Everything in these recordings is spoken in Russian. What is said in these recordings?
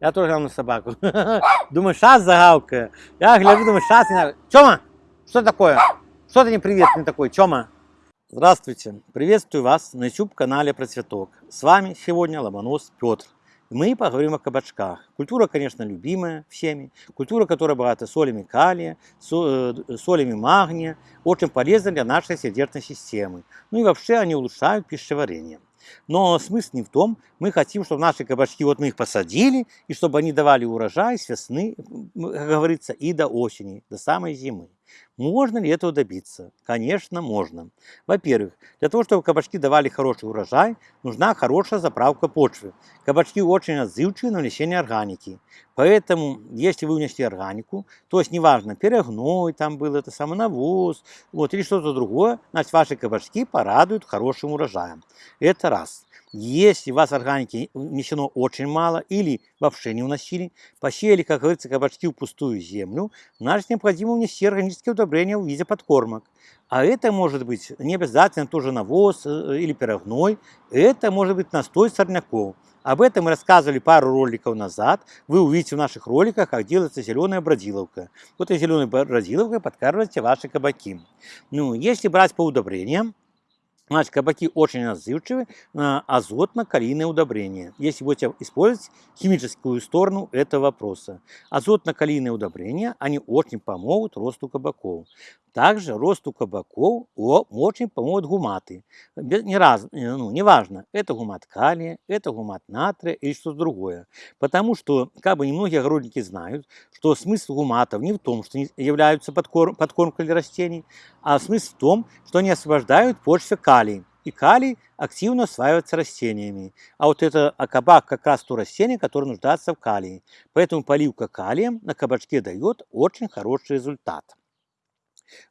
Я тоже глянул на собаку. Думаю, сейчас загавкаю. Я гляжу, думаю, сейчас не Чома, что такое? Что ты не приветственный такой, Чома? Здравствуйте, приветствую вас на YouTube-канале Про Цветок. С вами сегодня Ломонос Петр. Мы поговорим о кабачках. Культура, конечно, любимая всеми. Культура, которая богата солями калия, э, солями магния. Очень полезна для нашей сердечной системы. Ну и вообще они улучшают пищеварение. Но смысл не в том, мы хотим, чтобы наши кабачки, вот мы их посадили, и чтобы они давали урожай с весны, как говорится, и до осени, до самой зимы. Можно ли этого добиться? Конечно, можно. Во-первых, для того, чтобы кабачки давали хороший урожай, нужна хорошая заправка почвы. Кабачки очень отзывчивы на внесение органики. Поэтому, если вы внесли органику, то есть неважно, перегной там был, это самый навоз, вот, или что-то другое, значит, ваши кабачки порадуют хорошим урожаем. Это раз. Если у вас органики внесено очень мало или вообще не вносили, посеяли, как говорится, кабачки в пустую землю, значит, необходимо внести органические удобрения в виде подкормок. А это может быть не обязательно тоже навоз э, или пирогной, это может быть настой сорняков. Об этом мы рассказывали пару роликов назад. Вы увидите в наших роликах, как делается зеленая бродиловка. Вот этой зеленой бродиловкой подкармливайте ваши кабаки. Ну, если брать по удобрениям, Значит, кабаки очень отзывчивы на азотно-калийное удобрение. Если будете использовать химическую сторону этого вопроса. Азотно-калийные удобрения, они очень помогут росту кабаков. Также росту кабаков очень помогут гуматы. Не раз, э, ну, неважно, это гумат калия, это гумат натрия или что-то другое. Потому что, как бы немногие огородники знают, что смысл гуматов не в том, что они являются подкор- подкормкой для растений, а смысл в том, что они освобождают в почве калий. И калий активно усваивается растениями. А вот это а кабак как раз то растение, которое нуждается в калии. Поэтому поливка калием на кабачке дает очень хороший результат.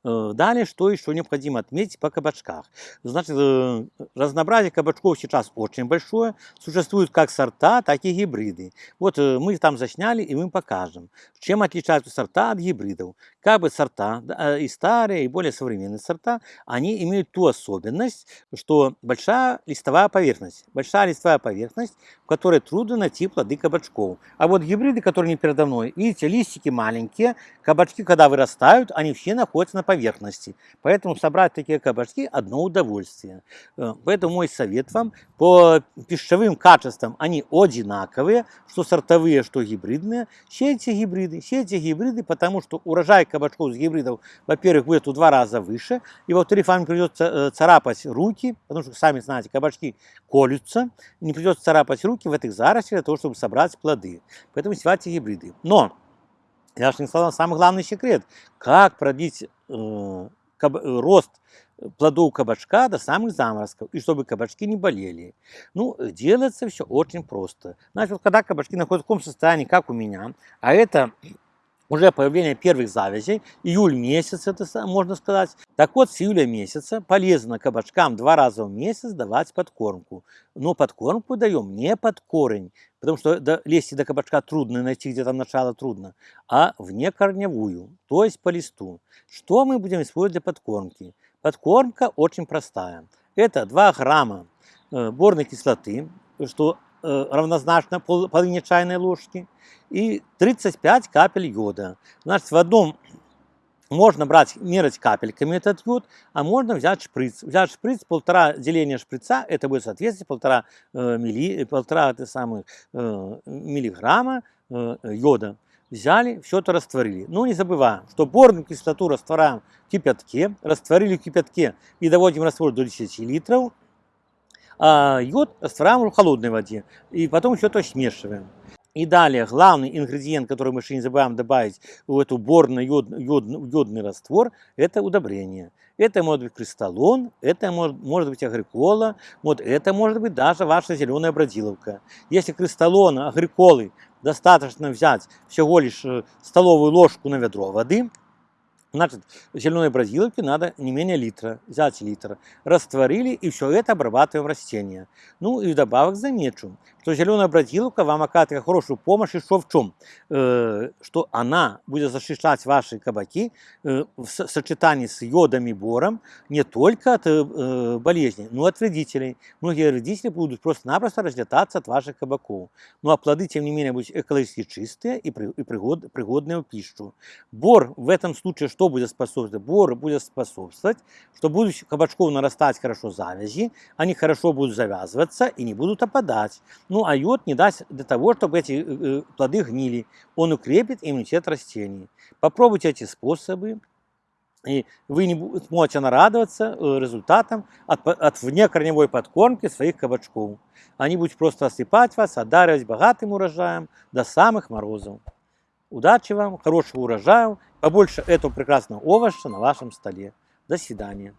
Э, Далее, что еще необходимо отметить по кабачках? Значит, э, разнообразие кабачков сейчас очень большое. Существуют как сорта, так и гибриды. Вот э, мы там засняли и мы покажем, чем отличаются сорта от гибридов. Как бы сорта, и старые, и более современные сорта, они имеют ту особенность, что большая листовая поверхность. Большая листовая поверхность, в которой трудно найти плоды кабачков. А вот гибриды, которые не передо мной, видите, листики маленькие, кабачки, когда вырастают, они все находятся на поверхности. Поэтому собрать такие кабачки – одно удовольствие. Э, Поэтому мой совет вам, по пищевым качествам они одинаковые, что сортовые, что гибридные. Сейте гибриды, сейте гибриды, потому что урожай кабачков с гибридов, во-первых, будет в два раза выше, и во-вторых, вам придется э, царапать руки, потому что, сами знаете, кабачки колются, не придется царапать руки в этих зарослях для того, чтобы собрать плоды. Поэтому севайте гибриды. Но я не сказал самый главный секрет. Как продлить э, каб- э, рост плодов кабачка до самых заморозков, и чтобы кабачки не болели. Ну, э, делается все очень просто. Значит, вот когда кабачки находятся в таком состоянии, как у меня, а это уже появление первых завязей, июль месяц, это можно сказать. Так вот, с июля месяца полезно кабачкам два раза в месяц давать подкормку. Но подкормку даем не под корень, потому что до, лезть до кабачка трудно, найти где там начало трудно, а вне корневую, то есть по листу. Что мы будем использовать для подкормки? Подкормка очень простая. Это 2 грамма э, борной кислоты, что равнозначно пол- половине чайной ложки, и 35 капель йода. Значит, в одном можно брать, мерить капельками этот йод, а можно взять шприц. Взять шприц, полтора деления шприца, это будет соответствие полтора, э, милли, полтора это самых, э, миллиграмма э, йода. Взяли, все это растворили. Но не забываем, что борную кислоту растворяем в кипятке, растворили в кипятке и доводим раствор до 10 литров, а йод растворяем в холодной воде. И потом все это смешиваем. И далее, главный ингредиент, который мы еще не забываем добавить в эту борный йод, йод- йодный раствор, это удобрение. Это может быть кристаллон, это может, может быть агрикола, вот это может быть даже ваша зеленая бродиловка. Если кристаллона, агриколы достаточно взять всего лишь э, столовую ложку на ведро воды, Значит, зеленой бразиловки надо не менее литра, взять литр, растворили и все это обрабатываем растения. Ну и вдобавок замечу, что зеленая бродилка вам оказывает хорошую помощь еще в чем? Э, что она будет защищать ваши кабаки э, в со- сочетании с йодом и бором не только от э, болезней, но и от вредителей. Многие вредители будут просто-напросто разлетаться от ваших кабаков. Ну а плоды, тем не менее, будут экологически чистые и, при- и пригод- пригодные в пищу. Бор в этом случае что будет способствовать? Бор будет способствовать, что будут кабачков нарастать хорошо завязи, они хорошо будут завязываться и не будут опадать. Ну а йод не даст для того, чтобы эти э, э, плоды гнили. Он укрепит иммунитет растений. Попробуйте эти способы, и вы не сможете нарадоваться э, результатам от, от внекорневой подкормки своих кабачков. Они будут просто осыпать вас, одаривать богатым урожаем до самых морозов. Удачи вам, хорошего урожая, побольше этого прекрасного овоща на вашем столе. До свидания.